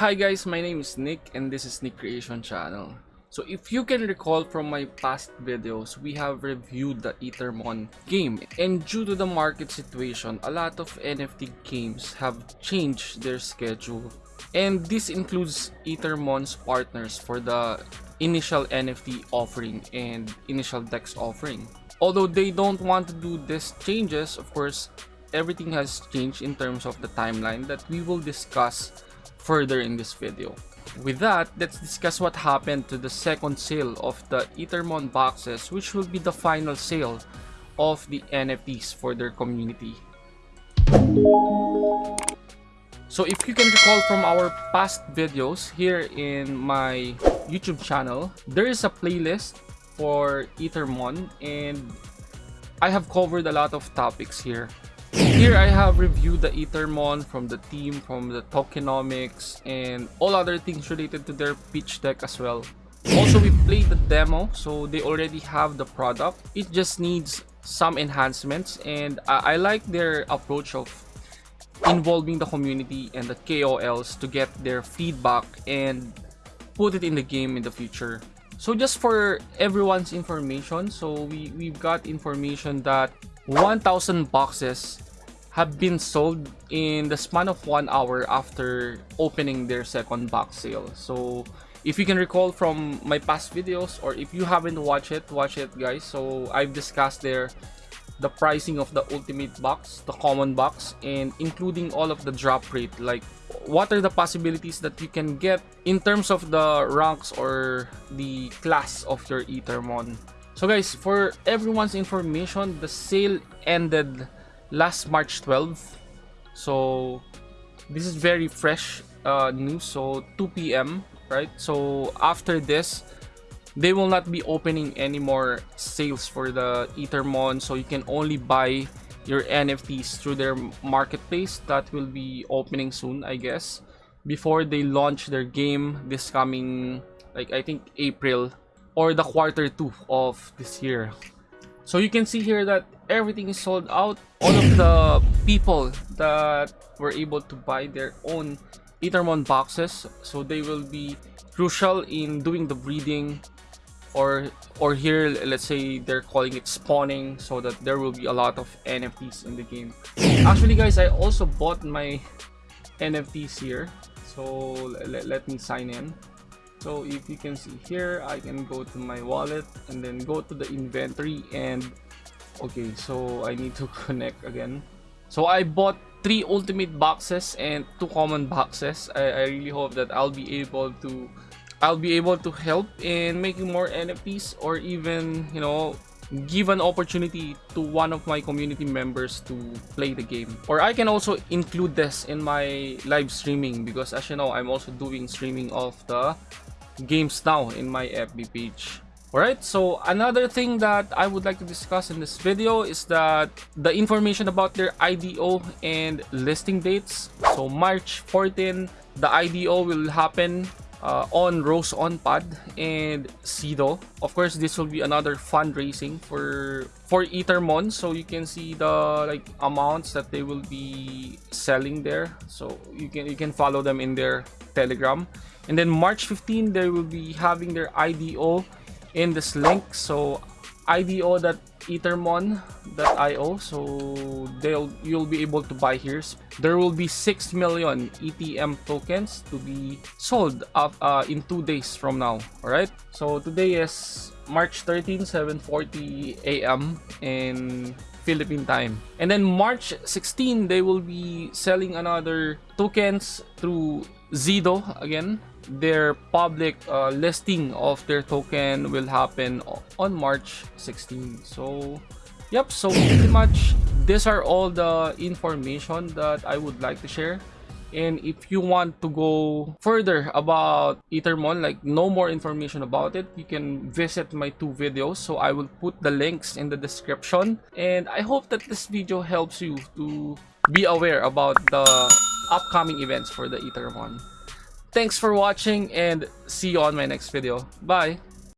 Hi guys, my name is Nick and this is Nick Creation Channel. So if you can recall from my past videos, we have reviewed the Ethermon game. And due to the market situation, a lot of NFT games have changed their schedule. And this includes Ethermon's partners for the initial NFT offering and initial DEX offering. Although they don't want to do these changes, of course, everything has changed in terms of the timeline that we will discuss further in this video. With that, let's discuss what happened to the second sale of the Ethermon boxes which will be the final sale of the NFTs for their community. So if you can recall from our past videos here in my YouTube channel, there is a playlist for Ethermon and I have covered a lot of topics here. Here I have reviewed the Ethermon from the team, from the tokenomics, and all other things related to their pitch deck as well. Also, we played the demo, so they already have the product. It just needs some enhancements, and I, I like their approach of involving the community and the KOLs to get their feedback and put it in the game in the future. So just for everyone's information, so we, we've got information that 1,000 boxes have been sold in the span of one hour after opening their second box sale. So if you can recall from my past videos or if you haven't watched it, watch it guys. So I've discussed there the pricing of the ultimate box, the common box, and including all of the drop rate, like what are the possibilities that you can get in terms of the ranks or the class of your Ethermon. So guys, for everyone's information, the sale ended last March 12. So this is very fresh uh, news. So 2 p.m. right? So after this, they will not be opening any more sales for the Ethermon. So you can only buy your NFTs through their marketplace that will be opening soon, I guess, before they launch their game this coming, like I think April or the quarter two of this year. So you can see here that everything is sold out. All of the people that were able to buy their own Ethermon boxes, so they will be crucial in doing the breeding or or here let's say they're calling it spawning so that there will be a lot of NFTs in the game. Actually guys, I also bought my NFTs here. So let, let me sign in so if you can see here i can go to my wallet and then go to the inventory and okay so i need to connect again. So i bought three ultimate boxes and two common boxes. I, I really hope that i'll be able to i'll be able to help in making more nfts or even you know give an opportunity to one of my community members to play the game. Or i can also include this in my live streaming because as you know i'm also doing streaming of the games now in my FB page. Alright, so another thing that I would like to discuss in this video is that the information about their IDO and listing dates. So March 14, the IDO will happen uh, on Rose On Pad and Sido. Of course, this will be another fundraising for for Ethermon. So you can see the like amounts that they will be selling there. So you can you can follow them in their Telegram. And then March 15, they will be having their IDO in this link. So ido.ethermon.io so they'll you'll be able to buy here. There will be 6 million etm tokens to be sold up uh, in two days from now. All right so today is march 13 7:40 a.m in philippine time and then march 16 they will be selling another tokens through zido again their public uh, listing of their token will happen on March 16. So, yep, so pretty much these are all the information that I would like to share. And if you want to go further about Ethermon, like no more information about it, you can visit my two videos. So I will put the links in the description. And I hope that this video helps you to be aware about the upcoming events for the Ethermon. Thanks for watching and see you on my next video. Bye!